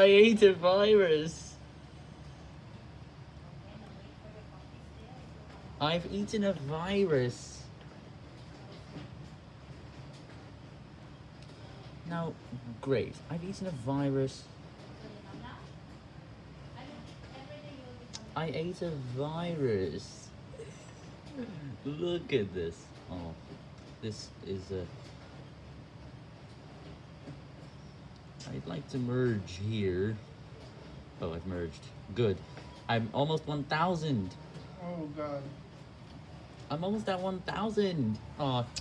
I ate a virus. I've eaten a virus. Now, great. I've eaten a virus. I ate a virus. Look at this. Oh, this is a. I'd like to merge here. Oh, I've merged. Good. I'm almost 1,000. Oh god. I'm almost at 1,000. Oh,